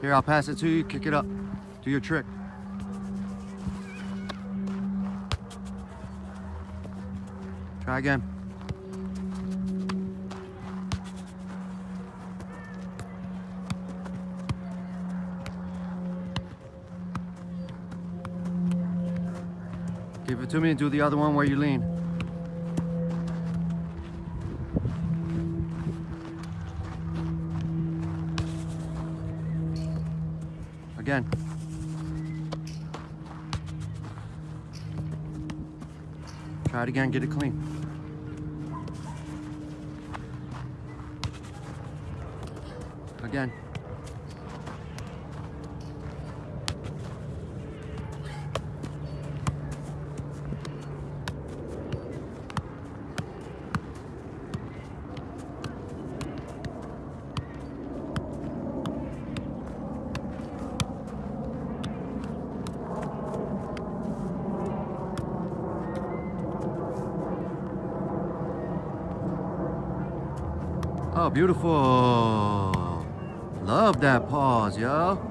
Here, I'll pass it to you. Kick it up. Do your trick. Try again. Give it to me and do the other one where you lean. Again. Try it again, get it clean. Again. Oh, beautiful. Love that pause, yo.